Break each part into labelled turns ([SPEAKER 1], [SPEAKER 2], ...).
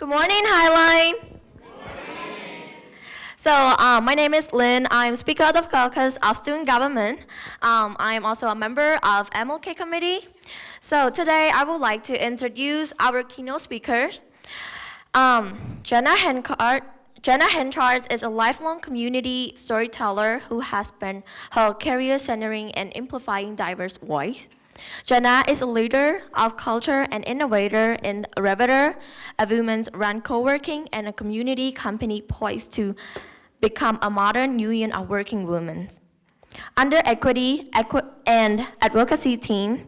[SPEAKER 1] Good morning, Highline. So um, my name is Lynn. I'm Speaker of the Caucus of Student Government. Um, I'm also a member of MLK Committee. So today I would like to introduce our keynote speakers. Um, Jenna Hanchard, Jenna Hanchard is a lifelong community storyteller who has spent her career centering and amplifying diverse voice. Jenna is a leader of culture and innovator in Riveter, a women's run co-working and a community company poised to become a modern union of working women. Under equity equi and advocacy team,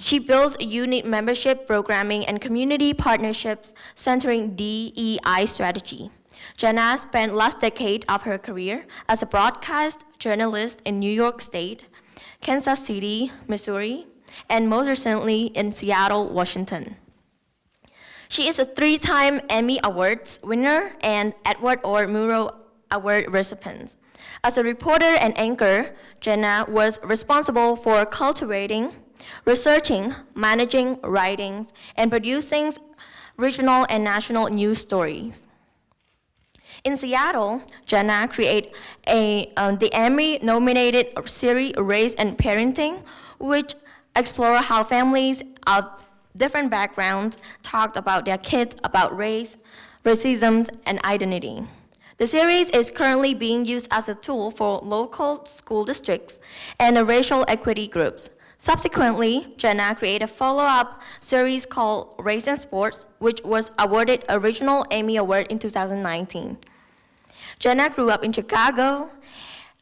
[SPEAKER 1] she builds unique membership programming and community partnerships centering DEI strategy. Jana spent last decade of her career as a broadcast journalist in New York State, Kansas City, Missouri, and most recently in Seattle, Washington. She is a three-time Emmy Awards winner and Edward R. Murrow Award recipient. As a reporter and anchor, Jenna was responsible for cultivating, researching, managing, writing, and producing regional and national news stories. In Seattle, Jenna created a, um, the Emmy-nominated series Race and Parenting, which explore how families of different backgrounds talked about their kids about race, racism, and identity. The series is currently being used as a tool for local school districts and racial equity groups. Subsequently, Jenna created a follow-up series called Race and Sports, which was awarded a regional Emmy Award in 2019. Jenna grew up in Chicago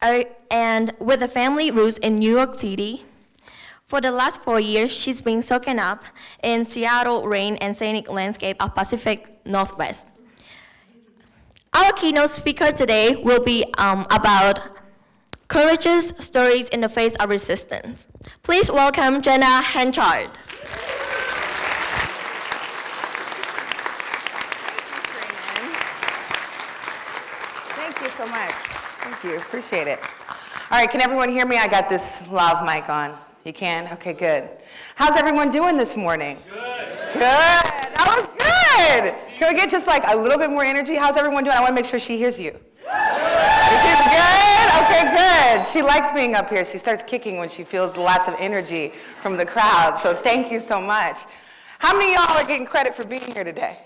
[SPEAKER 1] uh, and with a family roots in New York City. For the last four years, she's been soaking up in Seattle rain and scenic landscape of Pacific Northwest. Our keynote speaker today will be um, about courageous stories in the face of resistance. Please welcome Jenna Hanchard.
[SPEAKER 2] Thank you so much. Thank you, appreciate it. All right, can everyone hear me? I got this lav mic on. You can? Okay, good. How's everyone doing this morning? Good. Good. That was good. Can we get just like a little bit more energy? How's everyone doing? I want to make sure she hears you. She's good? Okay, good. She likes being up here. She starts kicking when she feels lots of energy from the crowd. So thank you so much. How many of y'all are getting credit for being here today?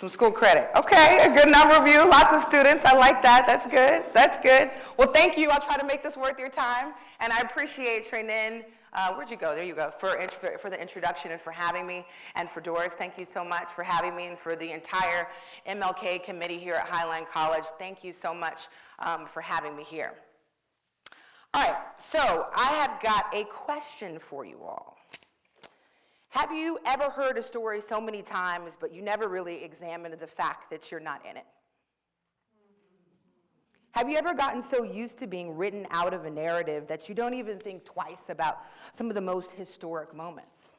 [SPEAKER 2] Some school credit. Okay, a good number of you, lots of students. I like that. That's good. That's good. Well, thank you. I'll try to make this worth your time. And I appreciate Trenin uh, where'd you go? There you go. For, for the introduction and for having me. And for Doris, thank you so much for having me. And for the entire MLK committee here at Highline College, thank you so much um, for having me here. All right, so I have got a question for you all. Have you ever heard a story so many times, but you never really examined the fact that you're not in it? Have you ever gotten so used to being written out of a narrative that you don't even think twice about some of the most historic moments?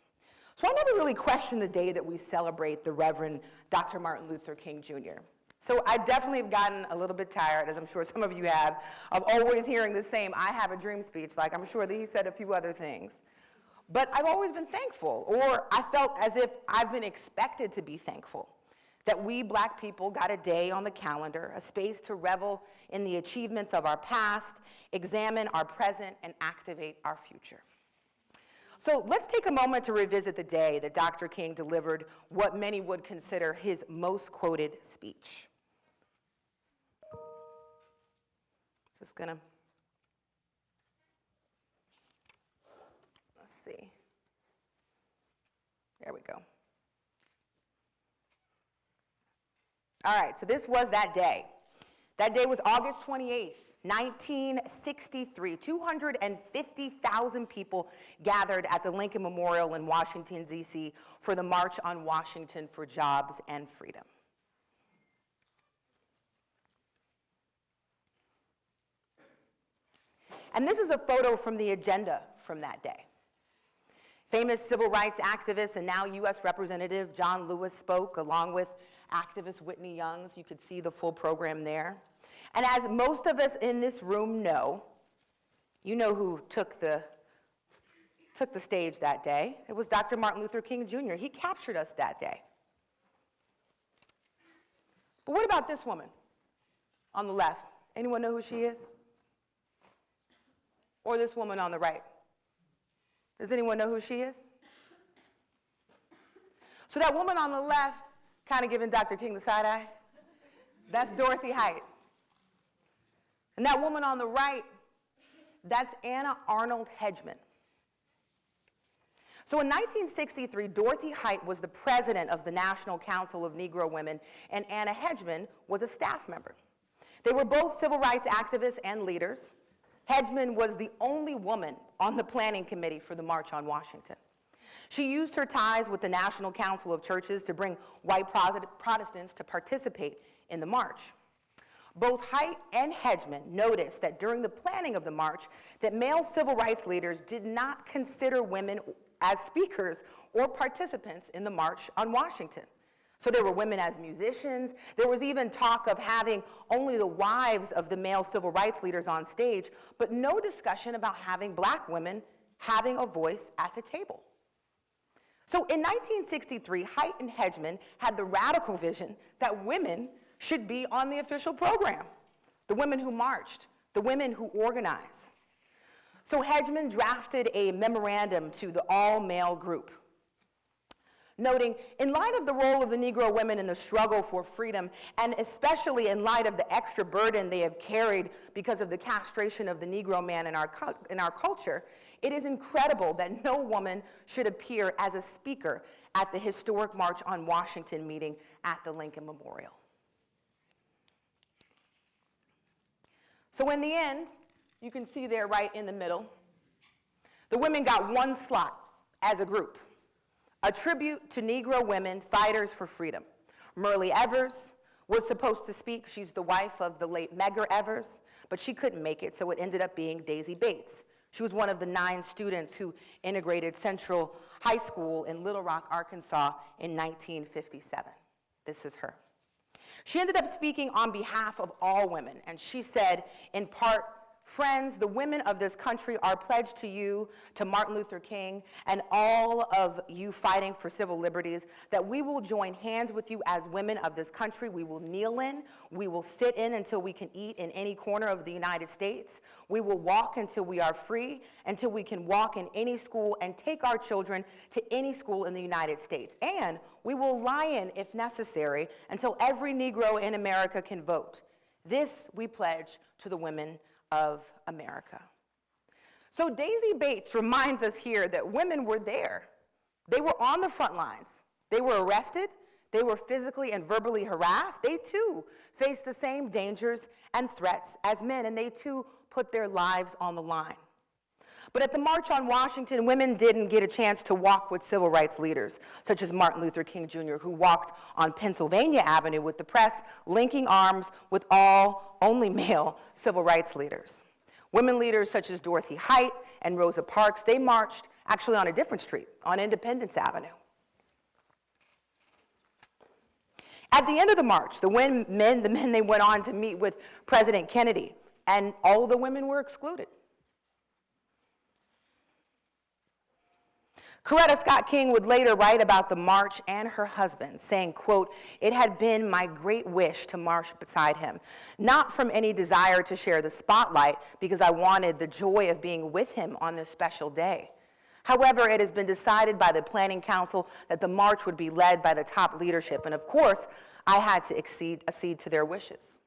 [SPEAKER 2] So I never really questioned the day that we celebrate the Reverend Dr. Martin Luther King Jr. So I definitely have gotten a little bit tired, as I'm sure some of you have, of always hearing the same I have a dream speech, like I'm sure that he said a few other things. But I've always been thankful, or I felt as if I've been expected to be thankful that we black people got a day on the calendar, a space to revel in the achievements of our past, examine our present, and activate our future. So let's take a moment to revisit the day that Dr. King delivered what many would consider his most quoted speech. Just gonna, let's see. There we go. All right, so this was that day. That day was August 28th, 1963. 250,000 people gathered at the Lincoln Memorial in Washington, D.C. for the March on Washington for Jobs and Freedom. And this is a photo from the agenda from that day. Famous civil rights activist and now U.S. Representative John Lewis spoke along with activist Whitney Youngs. You could see the full program there. And as most of us in this room know, you know who took the, took the stage that day. It was Dr. Martin Luther King Jr. He captured us that day. But what about this woman on the left? Anyone know who she is? Or this woman on the right? Does anyone know who she is? So that woman on the left, kind of giving Dr. King the side eye, that's Dorothy Height. And that woman on the right, that's Anna Arnold Hedgeman. So in 1963, Dorothy Height was the president of the National Council of Negro Women, and Anna Hedgeman was a staff member. They were both civil rights activists and leaders. Hedgeman was the only woman on the planning committee for the March on Washington. She used her ties with the National Council of Churches to bring white Protestants to participate in the march. Both Height and Hedgeman noticed that during the planning of the march that male civil rights leaders did not consider women as speakers or participants in the March on Washington. So there were women as musicians. There was even talk of having only the wives of the male civil rights leaders on stage, but no discussion about having black women having a voice at the table. So in 1963, Height and Hedgeman had the radical vision that women should be on the official program. The women who marched, the women who organized. So Hedgeman drafted a memorandum to the all-male group, noting, in light of the role of the Negro women in the struggle for freedom, and especially in light of the extra burden they have carried because of the castration of the Negro man in our, in our culture, it is incredible that no woman should appear as a speaker at the historic March on Washington meeting at the Lincoln Memorial. So in the end, you can see there right in the middle. The women got one slot as a group, a tribute to Negro women fighters for freedom. Myrlie Evers was supposed to speak. She's the wife of the late Medgar Evers, but she couldn't make it, so it ended up being Daisy Bates. She was one of the nine students who integrated Central High School in Little Rock, Arkansas in 1957. This is her. She ended up speaking on behalf of all women, and she said, in part, Friends, the women of this country are pledged to you, to Martin Luther King, and all of you fighting for civil liberties, that we will join hands with you as women of this country. We will kneel in. We will sit in until we can eat in any corner of the United States. We will walk until we are free, until we can walk in any school and take our children to any school in the United States. And we will lie in, if necessary, until every Negro in America can vote. This we pledge to the women of America. So Daisy Bates reminds us here that women were there. They were on the front lines. They were arrested. They were physically and verbally harassed. They too faced the same dangers and threats as men, and they too put their lives on the line. But at the March on Washington, women didn't get a chance to walk with civil rights leaders, such as Martin Luther King Jr., who walked on Pennsylvania Avenue with the press, linking arms with all only male civil rights leaders. Women leaders such as Dorothy Height and Rosa Parks, they marched actually on a different street, on Independence Avenue. At the end of the march, the men, the men they went on to meet with President Kennedy, and all the women were excluded. Coretta Scott King would later write about the march and her husband, saying, quote, it had been my great wish to march beside him, not from any desire to share the spotlight, because I wanted the joy of being with him on this special day. However, it has been decided by the Planning Council that the march would be led by the top leadership, and of course, I had to accede, accede to their wishes.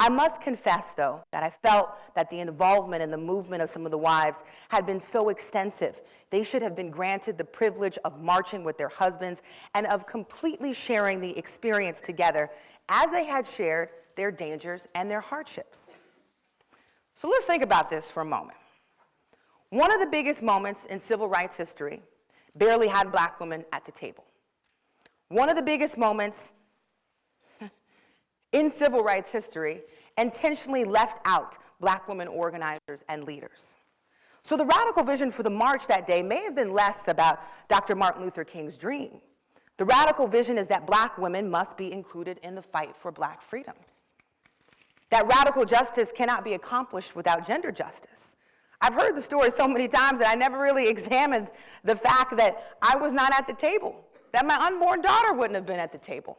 [SPEAKER 2] I must confess, though, that I felt that the involvement in the movement of some of the wives had been so extensive, they should have been granted the privilege of marching with their husbands and of completely sharing the experience together as they had shared their dangers and their hardships. So let's think about this for a moment. One of the biggest moments in civil rights history barely had black women at the table. One of the biggest moments in civil rights history intentionally left out black women organizers and leaders. So the radical vision for the march that day may have been less about Dr. Martin Luther King's dream. The radical vision is that black women must be included in the fight for black freedom. That radical justice cannot be accomplished without gender justice. I've heard the story so many times that I never really examined the fact that I was not at the table, that my unborn daughter wouldn't have been at the table.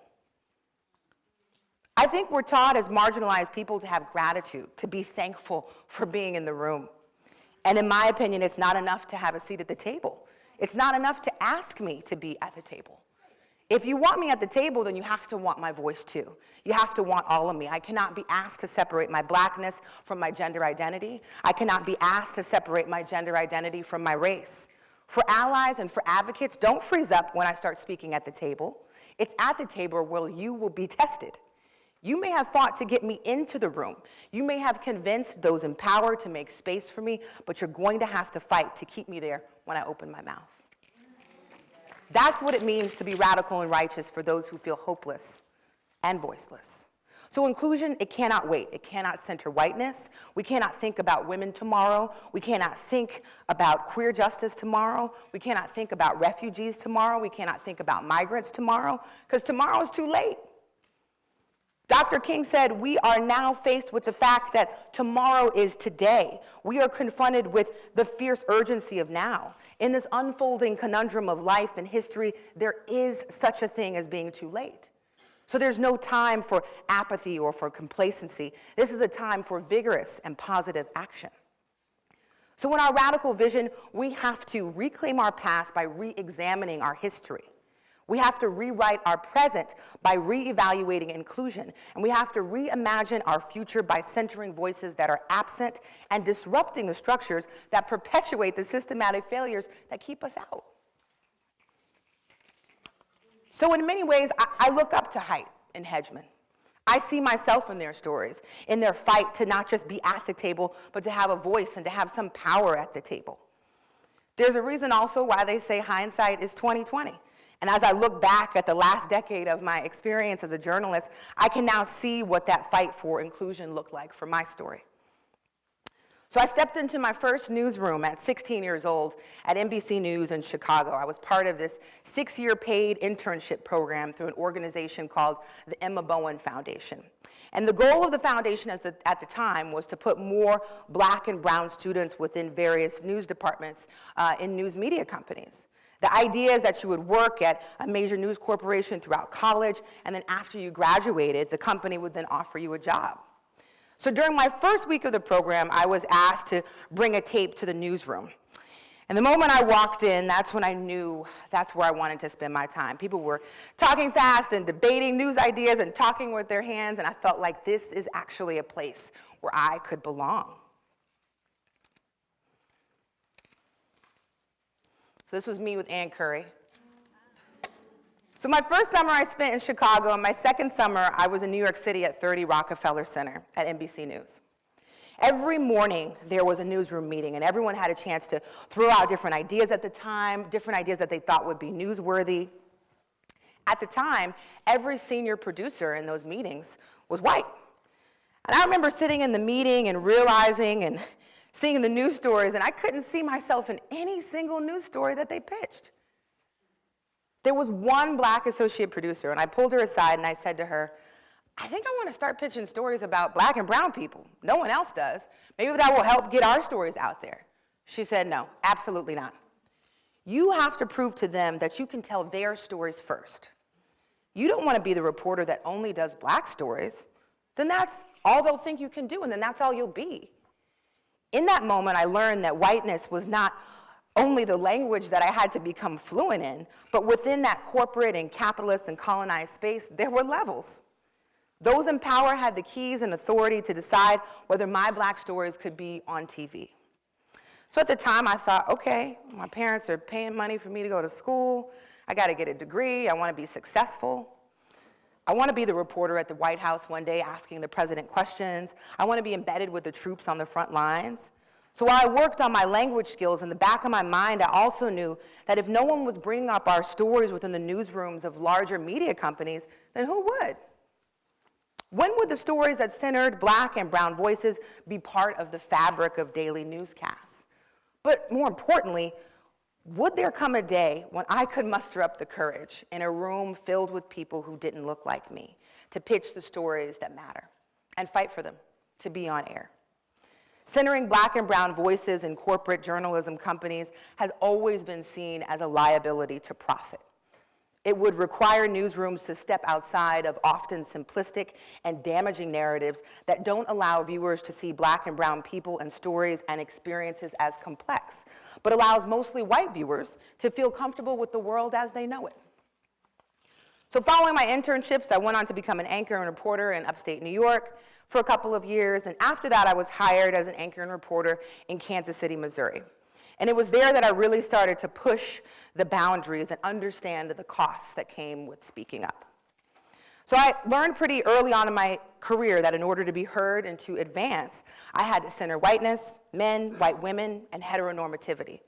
[SPEAKER 2] I think we're taught as marginalized people to have gratitude, to be thankful for being in the room. And in my opinion, it's not enough to have a seat at the table. It's not enough to ask me to be at the table. If you want me at the table, then you have to want my voice too. You have to want all of me. I cannot be asked to separate my blackness from my gender identity. I cannot be asked to separate my gender identity from my race. For allies and for advocates, don't freeze up when I start speaking at the table. It's at the table where you will be tested. You may have fought to get me into the room. You may have convinced those in power to make space for me, but you're going to have to fight to keep me there when I open my mouth. That's what it means to be radical and righteous for those who feel hopeless and voiceless. So inclusion, it cannot wait. It cannot center whiteness. We cannot think about women tomorrow. We cannot think about queer justice tomorrow. We cannot think about refugees tomorrow. We cannot think about migrants tomorrow, because tomorrow is too late. Dr. King said, we are now faced with the fact that tomorrow is today. We are confronted with the fierce urgency of now. In this unfolding conundrum of life and history, there is such a thing as being too late. So there's no time for apathy or for complacency. This is a time for vigorous and positive action. So in our radical vision, we have to reclaim our past by re-examining our history. We have to rewrite our present by re-evaluating inclusion. And we have to reimagine our future by centering voices that are absent and disrupting the structures that perpetuate the systematic failures that keep us out. So in many ways, I, I look up to Height and Hedgeman. I see myself in their stories, in their fight to not just be at the table, but to have a voice and to have some power at the table. There's a reason also why they say hindsight is 2020. And as I look back at the last decade of my experience as a journalist, I can now see what that fight for inclusion looked like for my story. So I stepped into my first newsroom at 16 years old at NBC News in Chicago. I was part of this six-year paid internship program through an organization called the Emma Bowen Foundation. And the goal of the foundation the, at the time was to put more black and brown students within various news departments uh, in news media companies. The idea is that you would work at a major news corporation throughout college, and then after you graduated, the company would then offer you a job. So during my first week of the program, I was asked to bring a tape to the newsroom. And the moment I walked in, that's when I knew that's where I wanted to spend my time. People were talking fast and debating news ideas and talking with their hands, and I felt like this is actually a place where I could belong. So this was me with Ann Curry. So my first summer I spent in Chicago, and my second summer I was in New York City at 30 Rockefeller Center at NBC News. Every morning there was a newsroom meeting, and everyone had a chance to throw out different ideas at the time, different ideas that they thought would be newsworthy. At the time, every senior producer in those meetings was white. And I remember sitting in the meeting and realizing and seeing the news stories, and I couldn't see myself in any single news story that they pitched. There was one black associate producer, and I pulled her aside and I said to her, I think I want to start pitching stories about black and brown people. No one else does. Maybe that will help get our stories out there. She said, no, absolutely not. You have to prove to them that you can tell their stories first. You don't want to be the reporter that only does black stories. Then that's all they'll think you can do, and then that's all you'll be. In that moment, I learned that whiteness was not only the language that I had to become fluent in, but within that corporate and capitalist and colonized space, there were levels. Those in power had the keys and authority to decide whether my black stories could be on TV. So at the time, I thought, okay, my parents are paying money for me to go to school. I got to get a degree. I want to be successful. I want to be the reporter at the White House one day asking the president questions. I want to be embedded with the troops on the front lines. So while I worked on my language skills, in the back of my mind, I also knew that if no one was bringing up our stories within the newsrooms of larger media companies, then who would? When would the stories that centered black and brown voices be part of the fabric of daily newscasts? But more importantly, would there come a day when I could muster up the courage in a room filled with people who didn't look like me to pitch the stories that matter and fight for them to be on air? Centering black and brown voices in corporate journalism companies has always been seen as a liability to profit. It would require newsrooms to step outside of often simplistic and damaging narratives that don't allow viewers to see black and brown people and stories and experiences as complex, but allows mostly white viewers to feel comfortable with the world as they know it. So following my internships, I went on to become an anchor and reporter in upstate New York for a couple of years, and after that I was hired as an anchor and reporter in Kansas City, Missouri. And it was there that I really started to push the boundaries and understand the costs that came with speaking up. So I learned pretty early on in my career that in order to be heard and to advance, I had to center whiteness, men, white women, and heteronormativity.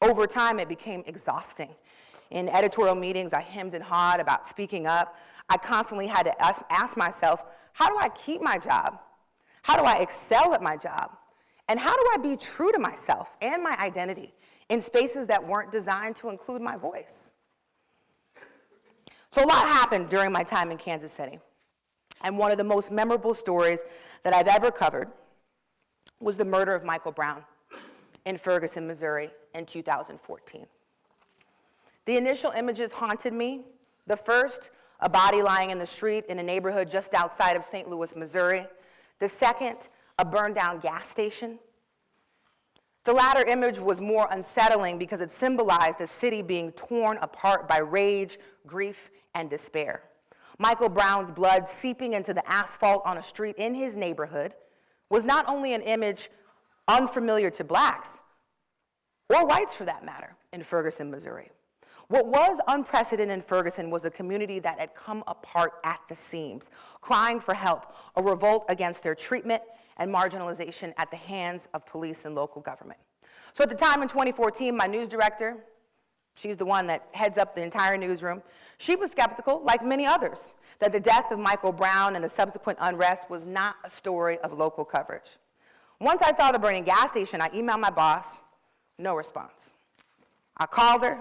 [SPEAKER 2] Over time, it became exhausting. In editorial meetings, I hemmed and hawed about speaking up. I constantly had to ask, ask myself, how do I keep my job? How do I excel at my job? And how do I be true to myself and my identity in spaces that weren't designed to include my voice? So a lot happened during my time in Kansas City. And one of the most memorable stories that I've ever covered was the murder of Michael Brown in Ferguson, Missouri in 2014. The initial images haunted me. The first, a body lying in the street in a neighborhood just outside of St. Louis, Missouri. The second, a burned down gas station. The latter image was more unsettling because it symbolized a city being torn apart by rage, grief, and despair. Michael Brown's blood seeping into the asphalt on a street in his neighborhood was not only an image unfamiliar to blacks, or whites for that matter, in Ferguson, Missouri. What was unprecedented in Ferguson was a community that had come apart at the seams, crying for help, a revolt against their treatment and marginalization at the hands of police and local government. So at the time in 2014, my news director, she's the one that heads up the entire newsroom, she was skeptical, like many others, that the death of Michael Brown and the subsequent unrest was not a story of local coverage. Once I saw the burning gas station, I emailed my boss, no response. I called her,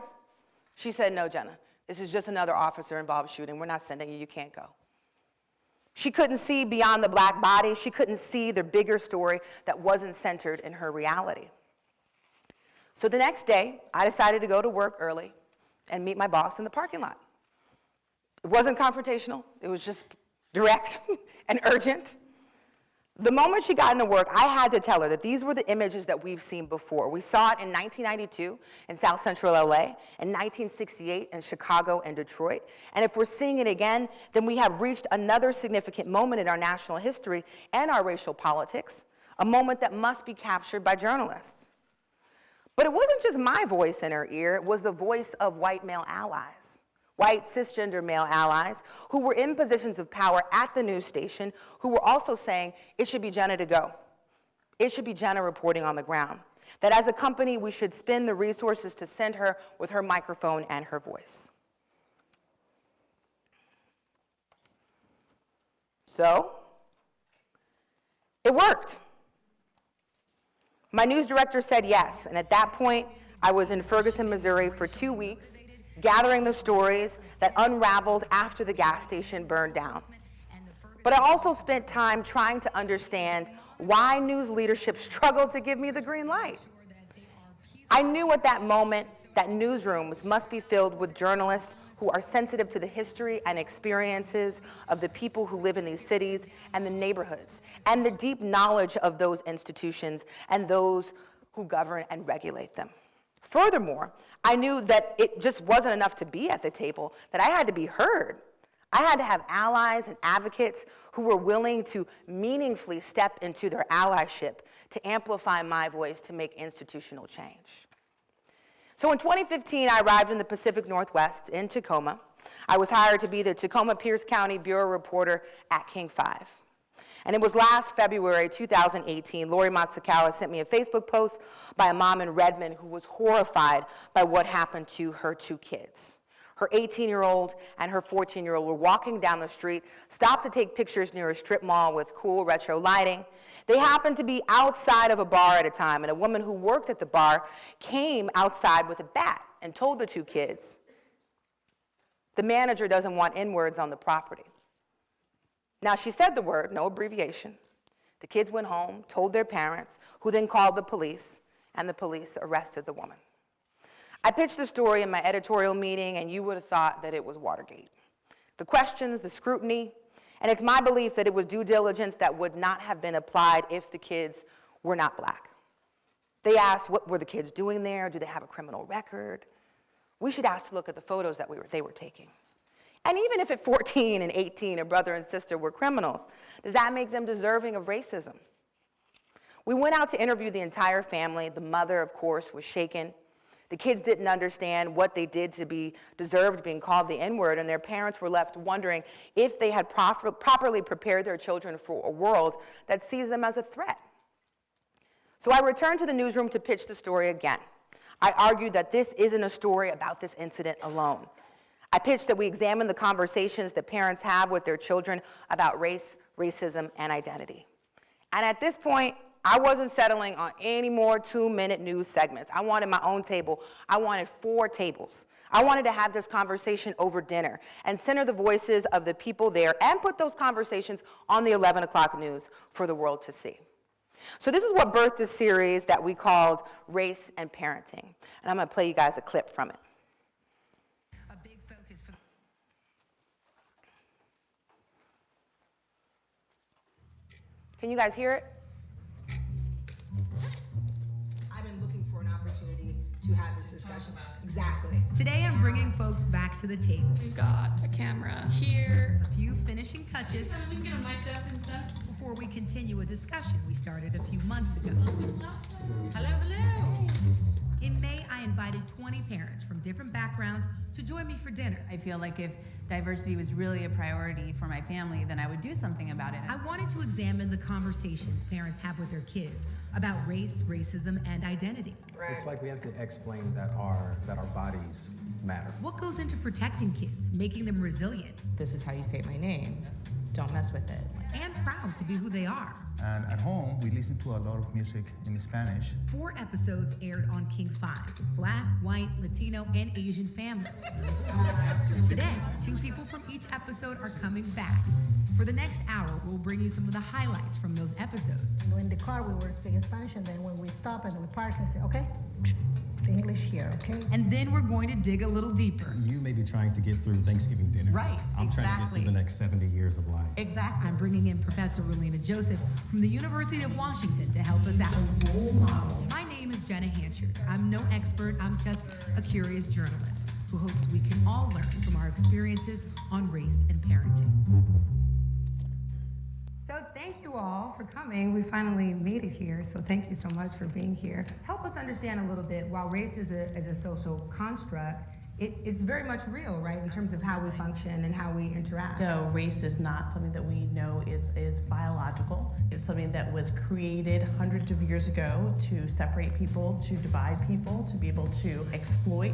[SPEAKER 2] she said, no, Jenna, this is just another officer involved shooting. We're not sending you, you can't go. She couldn't see beyond the black body. She couldn't see the bigger story that wasn't centered in her reality. So the next day, I decided to go to work early and meet my boss in the parking lot. It wasn't confrontational, it was just direct and urgent. The moment she got into work, I had to tell her that these were the images that we've seen before. We saw it in 1992 in South Central LA, in 1968 in Chicago and Detroit. And if we're seeing it again, then we have reached another significant moment in our national history and our racial politics, a moment that must be captured by journalists. But it wasn't just my voice in her ear, it was the voice of white male allies white cisgender male allies who were in positions of power at the news station who were also saying it should be Jenna to go. It should be Jenna reporting on the ground. That as a company, we should spend the resources to send her with her microphone and her voice. So, it worked. My news director said yes, and at that point, I was in Ferguson, Missouri for two weeks gathering the stories that unraveled after the gas station burned down. But I also spent time trying to understand why news leadership struggled to give me the green light. I knew at that moment that newsrooms must be filled with journalists who are sensitive to the history and experiences of the people who live in these cities and the neighborhoods, and the deep knowledge of those institutions and those who govern and regulate them. Furthermore, I knew that it just wasn't enough to be at the table, that I had to be heard. I had to have allies and advocates who were willing to meaningfully step into their allyship to amplify my voice to make institutional change. So in 2015, I arrived in the Pacific Northwest in Tacoma. I was hired to be the Tacoma Pierce County Bureau reporter at King 5. And it was last February 2018, Lori Matsukawa sent me a Facebook post by a mom in Redmond who was horrified by what happened to her two kids. Her 18-year-old and her 14-year-old were walking down the street, stopped to take pictures near a strip mall with cool retro lighting. They happened to be outside of a bar at a time, and a woman who worked at the bar came outside with a bat and told the two kids, the manager doesn't want N-words on the property. Now, she said the word, no abbreviation. The kids went home, told their parents, who then called the police, and the police arrested the woman. I pitched the story in my editorial meeting, and you would have thought that it was Watergate. The questions, the scrutiny, and it's my belief that it was due diligence that would not have been applied if the kids were not black. They asked, what were the kids doing there? Do they have a criminal record? We should ask to look at the photos that we were, they were taking. And even if at 14 and 18 a brother and sister were criminals, does that make them deserving of racism? We went out to interview the entire family. The mother, of course, was shaken. The kids didn't understand what they did to be deserved being called the N-word, and their parents were left wondering if they had proper, properly prepared their children for a world that sees them as a threat. So I returned to the newsroom to pitch the story again. I argued that this isn't a story about this incident alone. I pitched that we examine the conversations that parents have with their children about race, racism, and identity. And at this point, I wasn't settling on any more two-minute news segments. I wanted my own table. I wanted four tables. I wanted to have this conversation over dinner and center the voices of the people there and put those conversations on the 11 o'clock news for the world to see. So this is what birthed this series that we called Race and Parenting. And I'm gonna play you guys a clip from it.
[SPEAKER 3] a big focus for
[SPEAKER 2] Can you guys hear it?
[SPEAKER 3] I've been looking for an opportunity to have this discussion. Exactly.
[SPEAKER 4] Today I'm bringing folks back to the table.
[SPEAKER 5] We've got a camera here.
[SPEAKER 4] A few finishing touches
[SPEAKER 5] We can get a mic and stuff.
[SPEAKER 4] before we continue a discussion we started a few months ago.
[SPEAKER 5] Hello, hello.
[SPEAKER 4] In May, I invited 20 parents from different backgrounds to join me for dinner.
[SPEAKER 6] I feel like if diversity was really a priority for my family, then I would do something about it.
[SPEAKER 4] I wanted to examine the conversations parents have with their kids about race, racism, and identity.
[SPEAKER 7] It's like we have to explain that our that our bodies matter.
[SPEAKER 4] What goes into protecting kids, making them resilient
[SPEAKER 8] this is how you say my name. Don't mess with it.
[SPEAKER 4] and proud to be who they are?
[SPEAKER 9] And at home, we listen to a lot of music in Spanish.
[SPEAKER 4] Four episodes aired on King 5 with black, white, Latino, and Asian families. Today, two people from each episode are coming back. For the next hour, we'll bring you some of the highlights from those episodes.
[SPEAKER 10] In the car, we were speaking Spanish, and then when we stop and we park, I say, okay, the English here, okay?
[SPEAKER 4] And then we're going to dig a little deeper.
[SPEAKER 7] You may be trying to get through Thanksgiving dinner.
[SPEAKER 4] Right,
[SPEAKER 7] I'm trying to get through the next 70 years of life.
[SPEAKER 4] Exactly. I'm bringing in Professor Ralina Joseph from the University of Washington to help us out. My name is Jenna Hanchard. I'm no expert, I'm just a curious journalist who hopes we can all learn from our experiences on race and parenting.
[SPEAKER 3] So thank you all for coming. We finally made it here, so thank you so much for being here. Help us understand a little bit, while race is a, is a social construct, it, it's very much real, right, in terms of how we function and how we interact.
[SPEAKER 11] So race is not something that we know is, is biological. It's something that was created hundreds of years ago to separate people, to divide people, to be able to exploit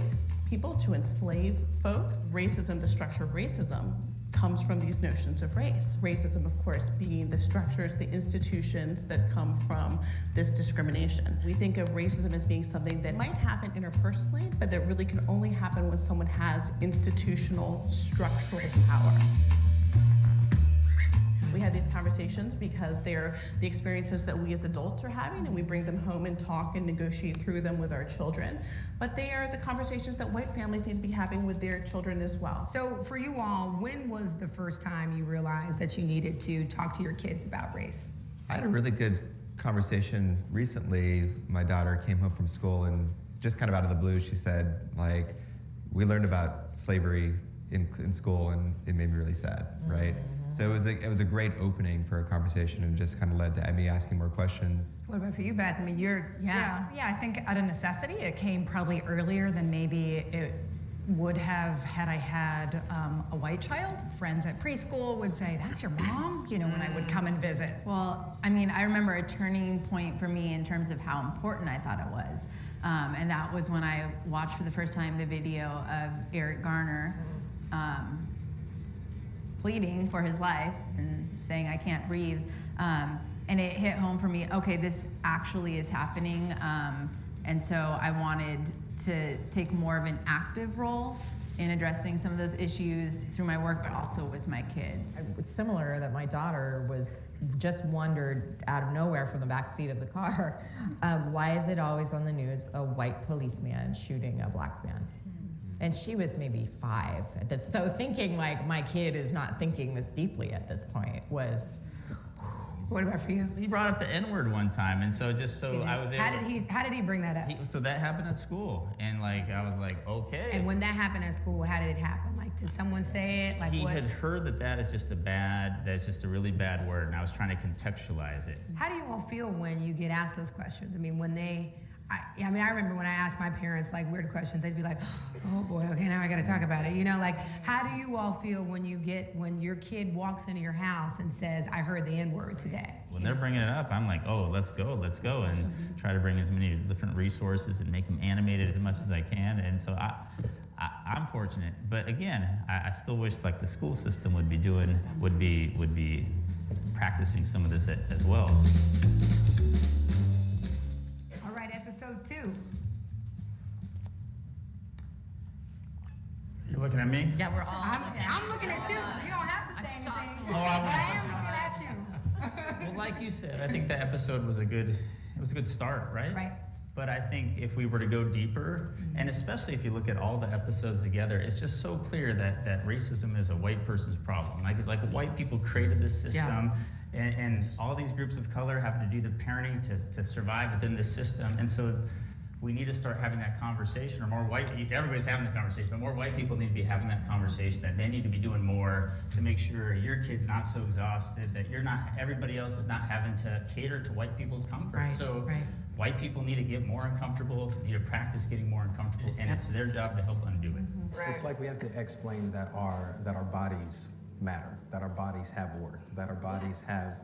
[SPEAKER 11] people, to enslave folks. Racism, the structure of racism, comes from these notions of race. Racism, of course, being the structures, the institutions that come from this discrimination. We think of racism as being something that might happen interpersonally, but that really can only happen when someone has institutional, structural power. We have these conversations because they're the experiences that we as adults are having, and we bring them home and talk and negotiate through them with our children. But they are the conversations that white families need to be having with their children as well.
[SPEAKER 3] So for you all, when was the first time you realized that you needed to talk to your kids about race?
[SPEAKER 12] I had a really good conversation recently. My daughter came home from school and just kind of out of the blue, she said, like, we learned about slavery in, in school and it made me really sad, right? Mm. So it was, a, it was a great opening for a conversation and just kind of led to me asking more questions.
[SPEAKER 3] What about for you, Beth? I mean, you're, yeah.
[SPEAKER 8] Yeah, yeah, I think out of necessity, it came probably earlier than maybe it would have had I had um, a white child. Friends at preschool would say, That's your mom? You know, when I would come and visit.
[SPEAKER 6] Well, I mean, I remember a turning point for me in terms of how important I thought it was. Um, and that was when I watched for the first time the video of Eric Garner um, pleading for his life and saying, I can't breathe. Um, and it hit home for me okay, this actually is happening. Um, and so I wanted to take more of an active role in addressing some of those issues through my work, but also with my kids.
[SPEAKER 8] It's similar that my daughter was
[SPEAKER 13] just wondered out of nowhere from the back seat of the car, um, why is it always on the news a white policeman shooting a black man? And she was maybe five at this. So thinking like my kid is not thinking this deeply at this point was.
[SPEAKER 3] What about for you?
[SPEAKER 14] He brought up the N word one time, and so just so I was able.
[SPEAKER 3] How did he? How did he bring that up?
[SPEAKER 14] He, so that happened at school, and like I was like, okay.
[SPEAKER 3] and when that happened at school, how did it happen? Like, did someone say it? Like,
[SPEAKER 14] he
[SPEAKER 3] what?
[SPEAKER 14] had heard that that is just a bad, that's just a really bad word, and I was trying to contextualize it.
[SPEAKER 3] How do you all feel when you get asked those questions? I mean, when they, I, I mean, I remember when I asked my parents like weird questions, they'd be like, "Oh boy, okay, now I got to talk about it." You know, like, how do you all feel when you get when your kid walks into your house and says, "I heard the N word today"?
[SPEAKER 14] When they're bringing it up, I'm like, oh, let's go, let's go, and mm-hmm. try to bring as many different resources and make them animated as much as I can. And so I, I I'm fortunate, but again, I, I still wish like the school system would be doing, would be, would be practicing some of this as well. You're looking at me?
[SPEAKER 13] Yeah, we're all.
[SPEAKER 3] I'm, I'm looking at you. You don't have to say anything.
[SPEAKER 14] Oh, I,
[SPEAKER 3] I am looking at you.
[SPEAKER 14] Well, like you said, I think the episode was a good, it was a good start, right?
[SPEAKER 3] Right.
[SPEAKER 14] But I think if we were to go deeper, and mm-hmm. especially if you look at all the episodes together, it's just so clear that, that racism is a white person's problem. Like it's like white people created this system, and, and all these groups of color have to do the parenting to, to survive within this system. And so we need to start having that conversation, or more white, everybody's having the conversation, but more white people need to be having that conversation, that they need to be doing more to make sure your kid's not so exhausted, that you're not, everybody else is not having to cater to white people's comfort.
[SPEAKER 3] Right,
[SPEAKER 14] So
[SPEAKER 3] right.
[SPEAKER 14] white people need to get more uncomfortable, need to practice getting more uncomfortable, and it's their job to help undo it.
[SPEAKER 7] It's like we have to explain that our that our bodies matter, that our bodies have worth, that our bodies have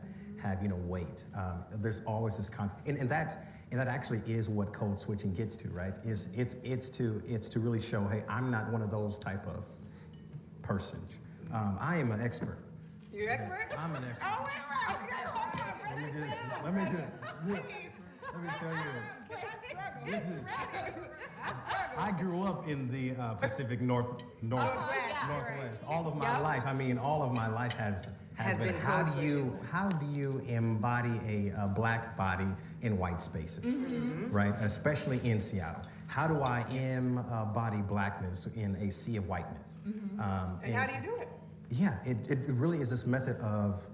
[SPEAKER 7] have you know weight. Um, there's always this concept, and, and that and that actually is what code switching gets to, right? Is it's it's to it's to really show, hey, I'm not one of those type of persons. Um, I am an expert.
[SPEAKER 3] You're an expert?
[SPEAKER 7] I'm an expert.
[SPEAKER 3] Oh, wait, wait, okay, hold on.
[SPEAKER 7] Let me just let me just let me tell you. This is. I grew up in the uh, Pacific North North
[SPEAKER 3] Northwest.
[SPEAKER 7] Northwest. All of my
[SPEAKER 3] Yep.
[SPEAKER 7] life, I mean, all of my life has has,
[SPEAKER 3] Has been
[SPEAKER 7] how do you how do you embody a, a black body in white spaces,
[SPEAKER 3] Mhm.
[SPEAKER 7] right? Especially in Seattle. How do I embody blackness in a sea of whiteness?
[SPEAKER 3] Mhm.
[SPEAKER 7] Um,
[SPEAKER 3] And how do you do it?
[SPEAKER 7] yeah, it, it really is this method of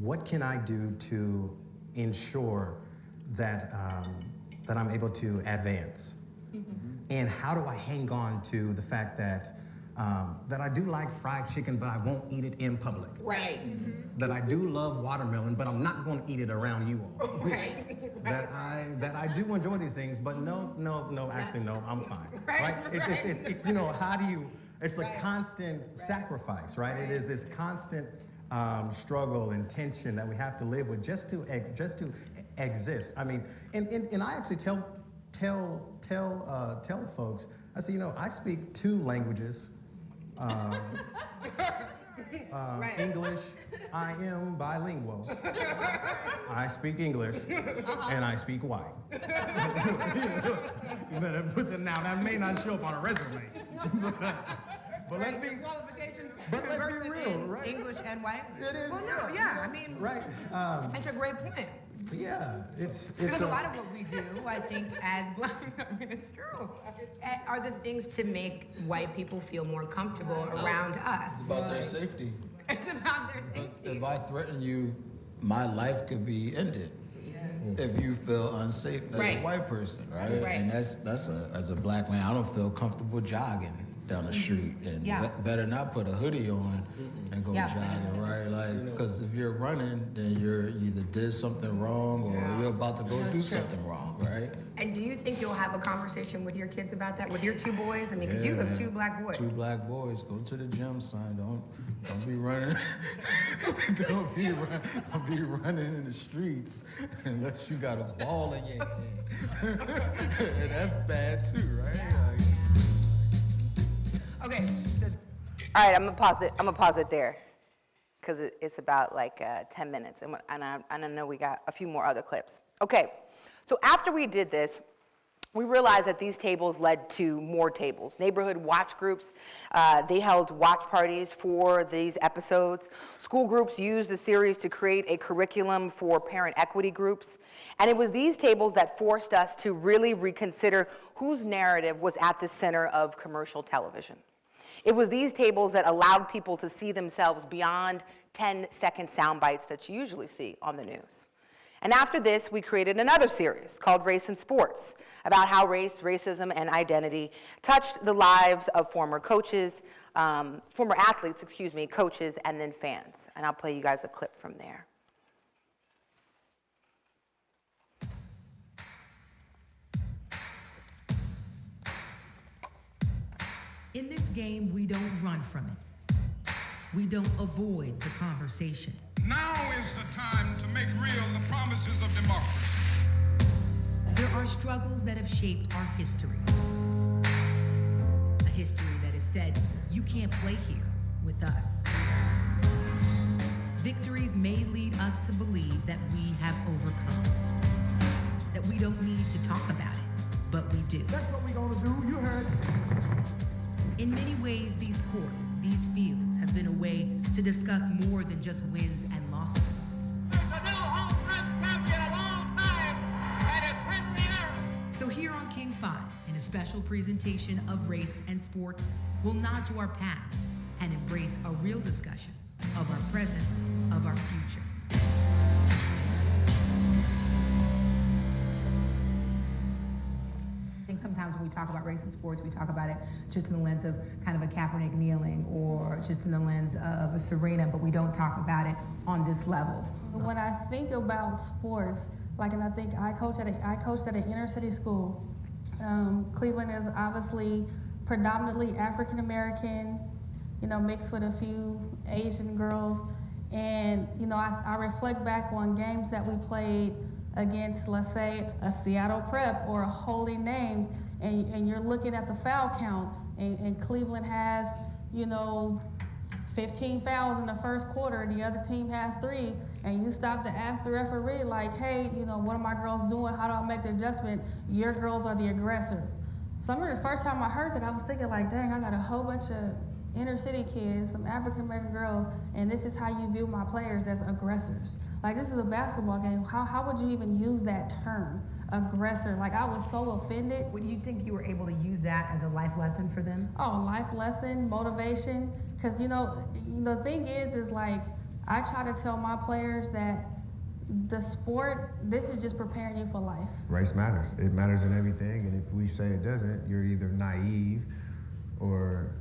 [SPEAKER 7] what can I do to ensure that, um, that I'm able to advance? And how do I hang on to the fact that, um, that I do like fried chicken, but I won't eat it in public?
[SPEAKER 3] Right.
[SPEAKER 7] That I do love watermelon, but I'm not going to eat it around you all.
[SPEAKER 3] Right.
[SPEAKER 7] that I that I do enjoy these things, but no, no, no, actually no, I'm fine.
[SPEAKER 3] Right,
[SPEAKER 7] Right? It's, it's, it's, it's you know how do you? It's a
[SPEAKER 3] Right.
[SPEAKER 7] constant sacrifice, right? It is this constant um, struggle and tension that we have to live with just to ex- just to exist. I mean, and, and, and I actually tell tell tell uh, tell folks. I say, you know, I speak two languages. Um, um,
[SPEAKER 3] Right.
[SPEAKER 7] English, I am bilingual. I speak English and I speak white. you better put that now. That may not show up on a resume. but let's be
[SPEAKER 3] qualifications.
[SPEAKER 7] but let's be real,
[SPEAKER 3] in
[SPEAKER 7] right?
[SPEAKER 3] English and white.
[SPEAKER 7] It is,
[SPEAKER 3] Well, no,
[SPEAKER 7] yeah.
[SPEAKER 3] yeah. I mean,
[SPEAKER 7] right. Um,
[SPEAKER 3] That's a great point.
[SPEAKER 7] Yeah, it's it's
[SPEAKER 3] Because a
[SPEAKER 7] a-
[SPEAKER 3] lot of what we do, I think, as black, I mean, it's true. eh, Are the things to make white people feel more comfortable around us.
[SPEAKER 15] It's about their safety.
[SPEAKER 3] It's about their safety.
[SPEAKER 15] If I threaten you, my life could be ended. If you feel unsafe as
[SPEAKER 3] Right.
[SPEAKER 15] a white person, right?
[SPEAKER 3] Right.
[SPEAKER 15] And that's that's a as a black man, I don't feel comfortable jogging down the mm-hmm. street, and
[SPEAKER 3] Yeah.
[SPEAKER 15] be- better not put a hoodie on and go
[SPEAKER 3] Yeah.
[SPEAKER 15] jogging, right? Like, because if you're running, then you're either did something wrong or you're about to go do
[SPEAKER 3] true.
[SPEAKER 15] something wrong, right?
[SPEAKER 3] And do you think you'll have a conversation with your kids about that, with your two boys? I mean, because you have two black boys.
[SPEAKER 15] Two black boys. Go to the gym, son. Don't don't be running. don't be run, don't be running in the streets unless you got a ball in your hand. and that's bad too, right? Like,
[SPEAKER 3] Okay, so
[SPEAKER 2] All right, I'm gonna pause it. I'm gonna pause it there, because it, it's about like uh, 10 minutes, and, and I, and I know we got a few more other clips. Okay, so after we did this, we realized that these tables led to more tables. Neighborhood watch groups, uh, they held watch parties for these episodes. School groups used the series to create a curriculum for parent equity groups. And it was these tables that forced us to really reconsider whose narrative was at the center of commercial television. It was these tables that allowed people to see themselves beyond 10 second sound bites that you usually see on the news. And after this, we created another series called Race in Sports about how race, racism, and identity touched the lives of former coaches, um, former athletes, excuse me, coaches, and then fans. And I'll play you guys a clip from there.
[SPEAKER 4] Game, we don't run from it. We don't avoid the conversation.
[SPEAKER 16] Now is the time to make real the promises of democracy.
[SPEAKER 4] There are struggles that have shaped our history. A history that has said, you can't play here with us. Victories may lead us to believe that we have overcome, that we don't need to talk about it, but we do.
[SPEAKER 16] That's what we're gonna do, you heard.
[SPEAKER 4] In many ways, these courts, these fields, have been a way to discuss more than just wins and losses. So here on King 5, in a special presentation of race and sports, we'll nod to our past and embrace a real discussion of our present, of our future.
[SPEAKER 3] Sometimes when we talk about race in sports, we talk about it just in the lens of kind of a Kaepernick kneeling or just in the lens of a Serena, but we don't talk about it on this level.
[SPEAKER 17] When I think about sports, like, and I think I coach at a, I coached at an inner city school. Um, Cleveland is obviously predominantly African American, you know, mixed with a few Asian girls. And, you know, I, I reflect back on games that we played against, let's say, a Seattle Prep or a Holy Names, and, and you're looking at the foul count, and, and Cleveland has, you know, 15 fouls in the first quarter, and the other team has three, and you stop to ask the referee, like, hey, you know, what are my girls doing? How do I make the adjustment? Your girls are the aggressor. So I remember the first time I heard that, I was thinking, like, dang, I got a whole bunch of inner city kids, some African American girls, and this is how you view my players as aggressors. Like, this is a basketball game. How, how would you even use that term, aggressor? Like, I was so offended.
[SPEAKER 3] Would you think you were able to use that as a life lesson for them?
[SPEAKER 17] Oh, life lesson, motivation. Because, you know, the thing is, is like, I try to tell my players that the sport, this is just preparing you for life.
[SPEAKER 18] Race matters. It matters in everything. And if we say it doesn't, you're either naive or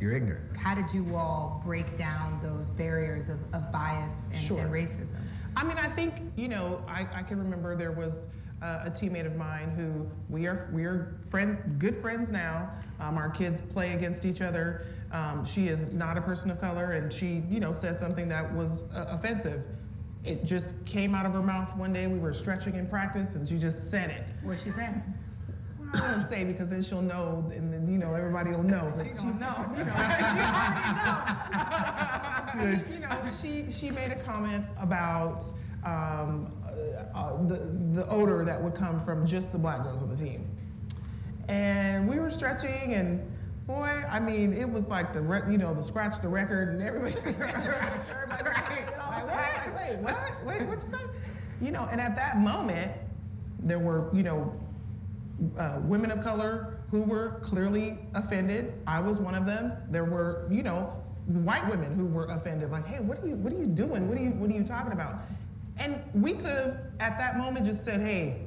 [SPEAKER 18] you're ignorant.
[SPEAKER 3] How did you all break down those barriers of, of bias and,
[SPEAKER 11] Sure.
[SPEAKER 3] and racism?
[SPEAKER 11] I mean, I think you know, I, I can remember there was uh, a teammate of mine who we are we are friend good friends now. Um, our kids play against each other. Um, she is not a person of color, and she you know said something that was uh, offensive. It just came out of her mouth one day. We were stretching in practice, and she just said it.
[SPEAKER 3] What she said?
[SPEAKER 11] I won't say because then she'll know, and then you know everybody will know. But she,
[SPEAKER 3] know.
[SPEAKER 11] You know, she, you know, she she made a comment about um, uh, uh, the the odor that would come from just the black girls on the team, and we were stretching, and boy, I mean, it was like the re- you know the scratch the record, and everybody, everybody like, what? Wait, what? Wait, what you say? You know, and at that moment, there were you know uh, women of color who were clearly offended. I was one of them. There were, you know, white women who were offended. Like, hey, what are you, what are you doing? What are you, what are you talking about? And we could have, at that moment, just said, hey,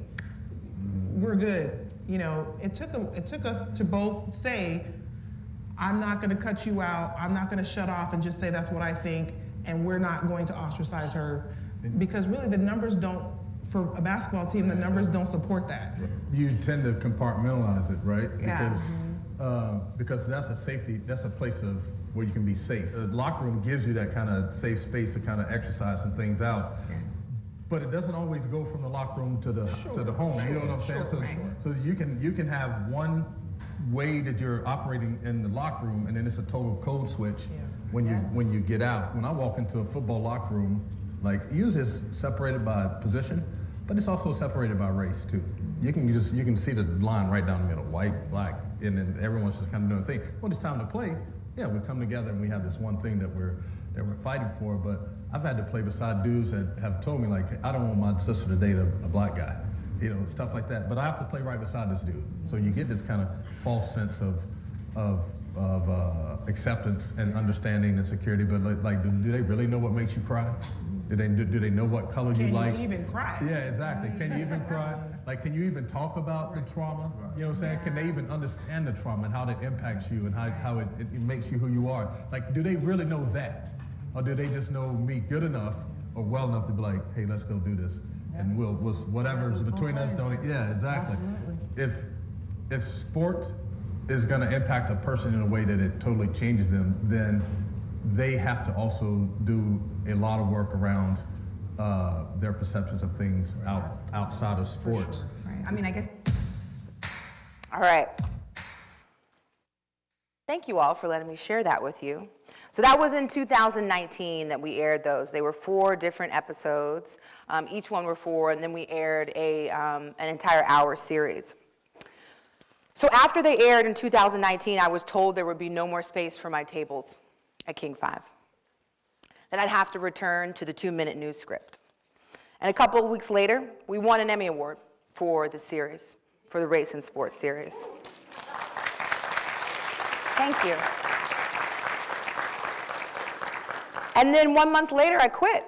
[SPEAKER 11] we're good. You know, it took a, it took us to both say, I'm not going to cut you out. I'm not going to shut off and just say that's what I think, and we're not going to ostracize her, because really the numbers don't. For a basketball team, the numbers don't support that.
[SPEAKER 19] you tend to compartmentalize it, right?
[SPEAKER 11] Yeah.
[SPEAKER 19] Because uh, because that's a safety, that's a place of where you can be safe. The locker room gives you that kind of safe space to kind of exercise some things out. But it doesn't always go from the locker room to the to the home. you know what I'm saying?
[SPEAKER 11] sure,
[SPEAKER 19] so
[SPEAKER 11] right.
[SPEAKER 19] so you can you can have one way that you're operating in the locker room, and then it's a total code switch when you when you get out. When I walk into a football locker room, like usually it's separated by position, but it's also separated by race too. you can just you can see the line right down the middle, white, black, and then everyone's just kind of doing a thing. When it's time to play, yeah, we come together and we have this one thing that we're that we're fighting for. But I've had to play beside dudes that have told me like, I don't want my sister to date a, a black guy, you know, stuff like that. But I have to play right beside this dude, so you get this kind of false sense of of of uh, acceptance and understanding and security. But like, like do, do they really know what makes you cry? Do they do, do they know what color
[SPEAKER 11] Can
[SPEAKER 19] you like?
[SPEAKER 11] Can you even cry?
[SPEAKER 19] Yeah, exactly. Can you even cry? Like, can you even talk about the trauma? You know what I'm saying? Can they even understand the trauma and how that impacts you and how, how it, it, makes you who you are? Like, do they really know that? Or do they just know me good enough or well enough to be like, hey, let's go do this? And we'll, we'll whatever's between us, don't, yeah, exactly. Absolutely. If, if sport is going to impact a person in a way that it totally changes them, then they have to also do a lot of work around uh, their perceptions of things out, outside of sports.
[SPEAKER 2] Right. I mean, I guess. All right. Thank you all for letting me share that with you. So that was in 2019 that we aired those. They were four different episodes. Um, each one were four, and then we aired a, um, an entire hour series. So after they aired in 2019, I was told there would be no more space for my tables at King 5. That I'd have to return to the two-minute news script. And a couple of weeks later, we won an Emmy Award for the series, for the Race and Sports series. Thank you. And then one month later, I quit.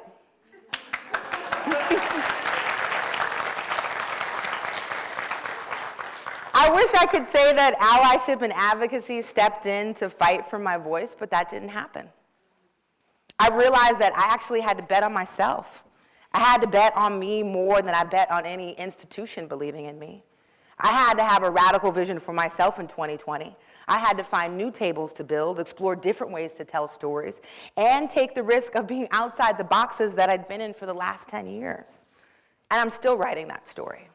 [SPEAKER 2] I wish I could say that allyship and advocacy stepped in to fight for my voice, but that didn't happen. I realized that I actually had to bet on myself. I had to bet on me more than I bet on any institution believing in me. I had to have a radical vision for myself in 2020. I had to find new tables to build, explore different ways to tell stories, and take the risk of being outside the boxes that I'd been in for the last 10 years. And I'm still writing that story.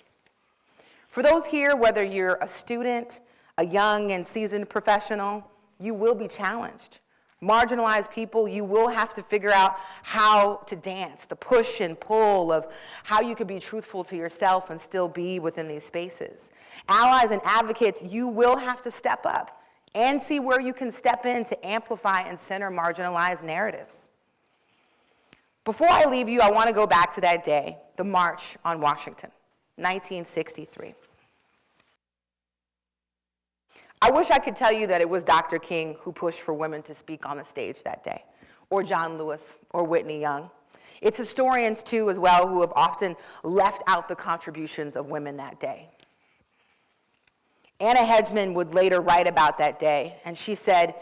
[SPEAKER 2] For those here, whether you're a student, a young and seasoned professional, you will be challenged. Marginalized people, you will have to figure out how to dance, the push and pull of how you can be truthful to yourself and still be within these spaces. Allies and advocates, you will have to step up and see where you can step in to amplify and center marginalized narratives. Before I leave you, I want to go back to that day, the March on Washington, 1963. I wish I could tell you that it was Dr. King who pushed for women to speak on the stage that day, or John Lewis, or Whitney Young. It's historians, too, as well, who have often left out the contributions of women that day. Anna Hedgeman would later write about that day, and she said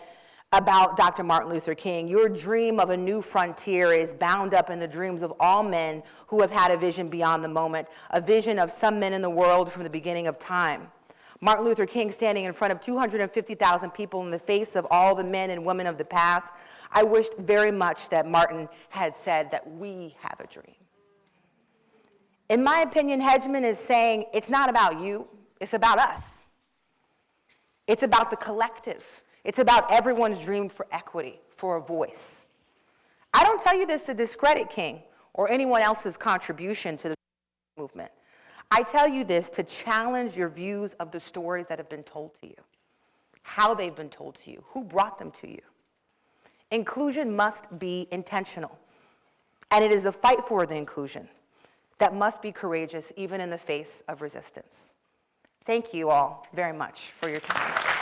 [SPEAKER 2] about Dr. Martin Luther King, your dream of a new frontier is bound up in the dreams of all men who have had a vision beyond the moment, a vision of some men in the world from the beginning of time. Martin Luther King standing in front of 250,000 people in the face of all the men and women of the past. I wished very much that Martin had said that we have a dream. In my opinion, Hedgeman is saying it's not about you, it's about us. It's about the collective. It's about everyone's dream for equity, for a voice. I don't tell you this to discredit King or anyone else's contribution to the movement. I tell you this to challenge your views of the stories that have been told to you, how they've been told to you, who brought them to you. Inclusion must be intentional, and it is the fight for the inclusion that must be courageous even in the face of resistance. Thank you all very much for your time.